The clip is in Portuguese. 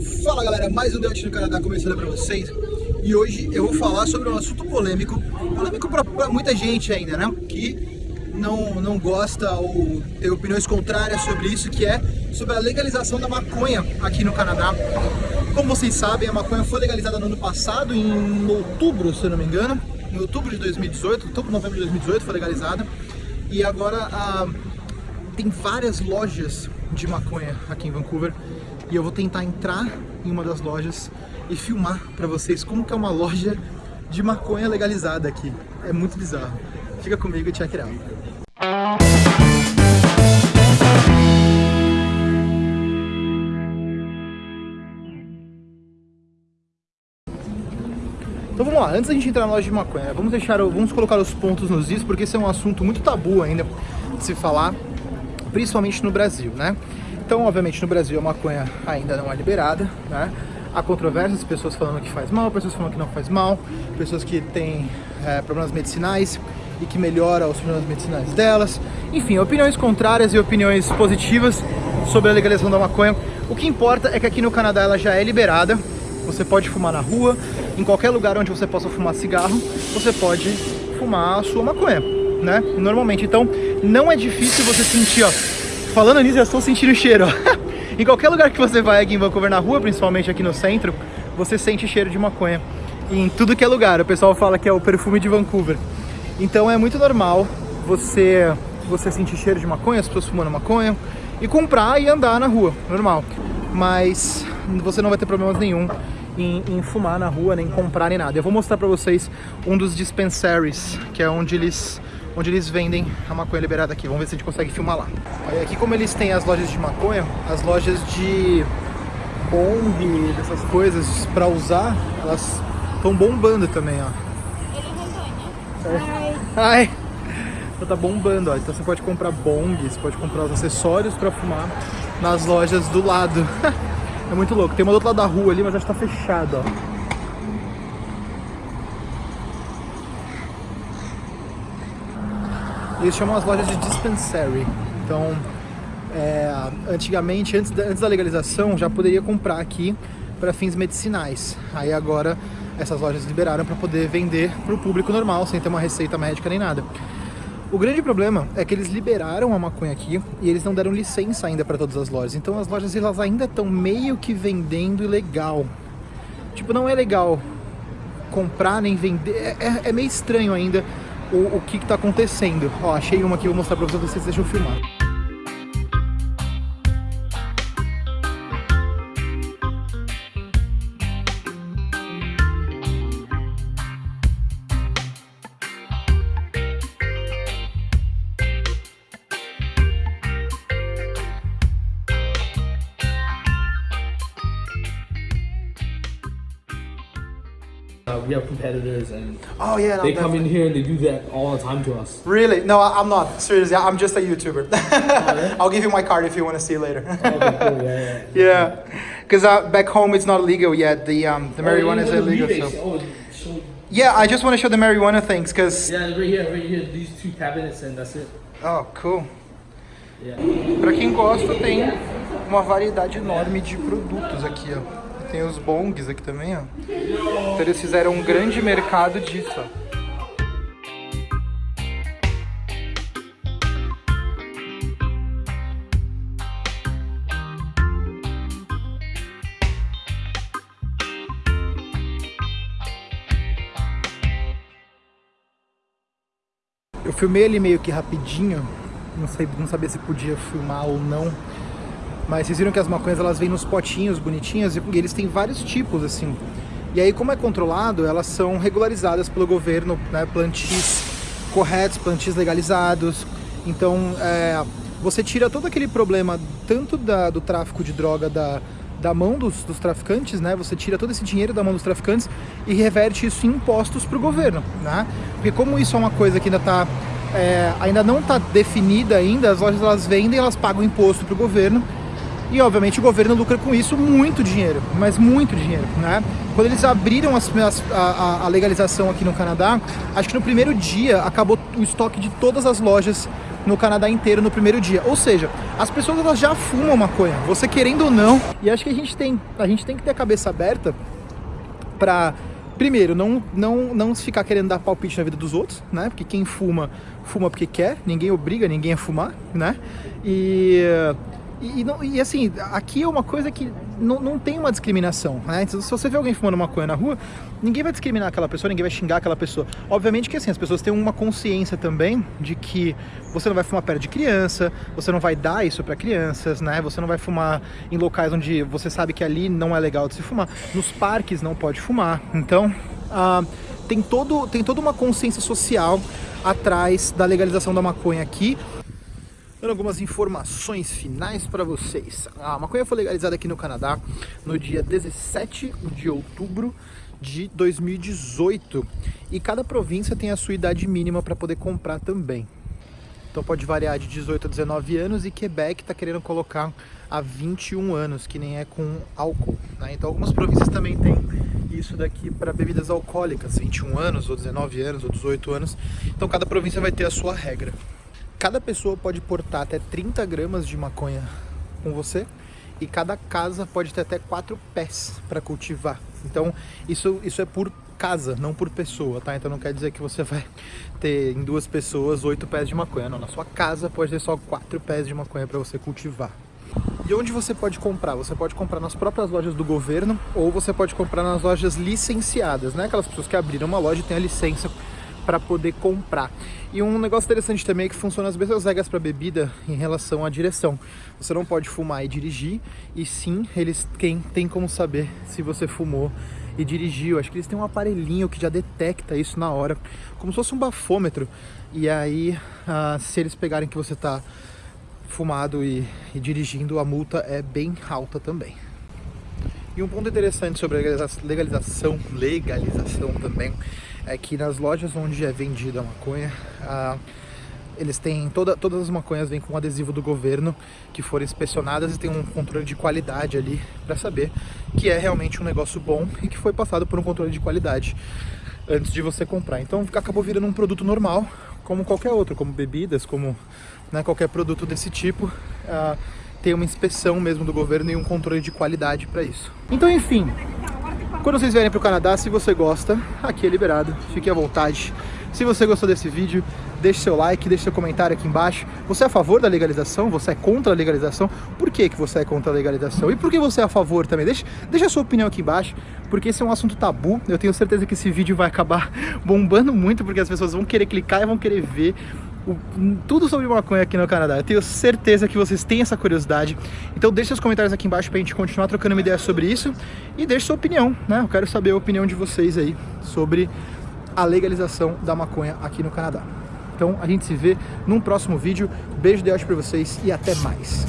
Fala galera, mais um Debate no Canadá começando para vocês e hoje eu vou falar sobre um assunto polêmico, polêmico para muita gente ainda, né? Que não, não gosta ou tem opiniões contrárias sobre isso, que é sobre a legalização da maconha aqui no Canadá. Como vocês sabem, a maconha foi legalizada no ano passado, em outubro, se eu não me engano, em outubro de 2018, outubro, novembro de 2018 foi legalizada, e agora ah, tem várias lojas de maconha aqui em Vancouver, e eu vou tentar entrar em uma das lojas e filmar para vocês como que é uma loja de maconha legalizada aqui. É muito bizarro. Fica comigo e check it out. Então vamos lá, antes da gente entrar na loja de maconha, vamos deixar, vamos colocar os pontos nos is, porque esse é um assunto muito tabu ainda de se falar, principalmente no Brasil, né? Então, obviamente, no Brasil a maconha ainda não é liberada, né? Há controvérsias, pessoas falando que faz mal, pessoas falando que não faz mal, pessoas que têm é, problemas medicinais e que melhora os problemas medicinais delas. Enfim, opiniões contrárias e opiniões positivas sobre a legalização da maconha. O que importa é que aqui no Canadá ela já é liberada, você pode fumar na rua, em qualquer lugar onde você possa fumar cigarro, você pode fumar a sua maconha, né? Normalmente, então não é difícil você sentir, ó, Falando nisso, eu estou sentindo o cheiro, Em qualquer lugar que você vai aqui em Vancouver, na rua, principalmente aqui no centro, você sente cheiro de maconha. E em tudo que é lugar, o pessoal fala que é o perfume de Vancouver. Então é muito normal você, você sentir cheiro de maconha, as pessoas fumando maconha, e comprar e andar na rua, normal. Mas você não vai ter problemas nenhum em, em, fumar na rua, nem comprar, nem nada. Eu vou mostrar pra vocês um dos dispensaries, que é onde eles onde eles vendem a maconha liberada aqui. Vamos ver se a gente consegue filmar lá. Olha, aqui como eles têm as lojas de maconha, as lojas de bong, dessas coisas para usar, elas estão bombando também, ó. É. Ai! Então tá bombando, ó. Então você pode comprar bong, você pode comprar os acessórios para fumar nas lojas do lado. é muito louco. Tem uma do outro lado da rua ali, mas acho que tá fechado, ó. Eles chamam as lojas de dispensary. Então, é, antigamente, antes da, antes da legalização, já poderia comprar aqui para fins medicinais. Aí agora essas lojas liberaram para poder vender para o público normal, sem ter uma receita médica nem nada. O grande problema é que eles liberaram a maconha aqui e eles não deram licença ainda para todas as lojas. Então as lojas elas ainda estão meio que vendendo ilegal. Tipo, não é legal comprar nem vender. É, é, é meio estranho ainda o, o que está acontecendo. Ó, achei uma aqui, vou mostrar para vocês, vocês deixam eu filmar. Uh, we have competitors and oh yeah, no, they come in here and they do that all the time to us. Really? No, I'm not. Seriously, I'm just a YouTuber. oh, yeah? I'll give you my card if you want to see later. okay, cool. Yeah, yeah. Yeah, because uh, back home it's not legal yet. The um, the oh, marijuana is illegal. So. Oh, yeah, I just want to show the marijuana things because. Yeah, right here, right here. These two cabinets and that's it. Oh, cool. Yeah. Para quem gosta, tem uma variedade enorme de produtos aqui, ó. Tem os bongs aqui também, ó. Então eles fizeram um grande mercado disso, ó. Eu filmei ele meio que rapidinho, não, sei, não sabia se podia filmar ou não, mas vocês viram que as maconhas elas vêm nos potinhos bonitinhas e eles têm vários tipos assim. E aí como é controlado, elas são regularizadas pelo governo, né, plantis corretos, plantis legalizados. Então é, você tira todo aquele problema tanto da, do tráfico de droga da, da mão dos, dos, traficantes, né? Você tira todo esse dinheiro da mão dos traficantes e reverte isso em impostos para o governo, né? Porque como isso é uma coisa que ainda tá, é, ainda não está definida ainda, as lojas elas vendem, elas pagam imposto para o governo e obviamente o governo lucra com isso muito dinheiro, mas muito dinheiro, né? Quando eles abriram as, as, a, a, legalização aqui no Canadá, acho que no primeiro dia acabou o estoque de todas as lojas no Canadá inteiro no primeiro dia. Ou seja, as pessoas elas já fumam maconha, você querendo ou não. E acho que a gente tem, a gente tem que ter a cabeça aberta para primeiro, não, não, não ficar querendo dar palpite na vida dos outros, né? Porque quem fuma, fuma porque quer, ninguém obriga ninguém a fumar, né? E e, e, e, assim, aqui é uma coisa que não, não tem uma discriminação, né? Então, se você vê alguém fumando maconha na rua, ninguém vai discriminar aquela pessoa, ninguém vai xingar aquela pessoa. Obviamente que assim, as pessoas têm uma consciência também de que você não vai fumar perto de criança, você não vai dar isso para crianças, né? Você não vai fumar em locais onde você sabe que ali não é legal de se fumar. Nos parques não pode fumar. Então, ah, tem, todo, tem toda uma consciência social atrás da legalização da maconha aqui, dando algumas informações finais para vocês. A maconha foi legalizada aqui no Canadá no dia 17 de outubro de 2018 e cada província tem a sua idade mínima para poder comprar também. Então pode variar de 18 a 19 anos e Quebec está querendo colocar a 21 anos, que nem é com álcool. Né? Então algumas províncias também têm isso daqui para bebidas alcoólicas, 21 anos, ou 19 anos, ou 18 anos. Então cada província vai ter a sua regra. Cada pessoa pode portar até 30 gramas de maconha com você e cada casa pode ter até quatro pés para cultivar. Então isso, isso é por casa, não por pessoa, tá? Então não quer dizer que você vai ter em duas pessoas oito pés de maconha, não. Na sua casa pode ter só quatro pés de maconha para você cultivar. E onde você pode comprar? Você pode comprar nas próprias lojas do governo ou você pode comprar nas lojas licenciadas, né? Aquelas pessoas que abriram uma loja e têm a licença para poder comprar. E um negócio interessante também é que funciona as mesmas regras para bebida em relação à direção. Você não pode fumar e dirigir, e sim, eles quem tem como saber se você fumou e dirigiu. Acho que eles têm um aparelhinho que já detecta isso na hora, como se fosse um bafômetro. E aí, ah, se eles pegarem que você está fumado e, e dirigindo, a multa é bem alta também. E um ponto interessante sobre a legalização, legalização também, é que nas lojas onde é vendida a maconha, eles têm, toda, todas as maconhas vêm com um adesivo do governo que foram inspecionadas e tem um controle de qualidade ali para saber que é realmente um negócio bom e que foi passado por um controle de qualidade antes de você comprar. Então acabou virando um produto normal, como qualquer outro, como bebidas, como né, qualquer produto desse tipo. Ah, tem uma inspeção mesmo do governo e um controle de qualidade para isso. Então, enfim, quando vocês vierem para o Canadá, se você gosta, aqui é liberado, fique à vontade. Se você gostou desse vídeo, deixe seu like, deixe seu comentário aqui embaixo. Você é a favor da legalização? Você é contra a legalização? Por que, que você é contra a legalização? E por que você é a favor também? Deixe, deixe a sua opinião aqui embaixo, porque esse é um assunto tabu. Eu tenho certeza que esse vídeo vai acabar bombando muito, porque as pessoas vão querer clicar e vão querer ver tudo sobre maconha aqui no Canadá. Eu tenho certeza que vocês têm essa curiosidade. Então deixe seus comentários aqui embaixo pra gente continuar trocando uma ideia sobre isso. E deixe sua opinião, né? Eu quero saber a opinião de vocês aí sobre a legalização da maconha aqui no Canadá. Então a gente se vê num próximo vídeo. Beijo de pra vocês e até mais.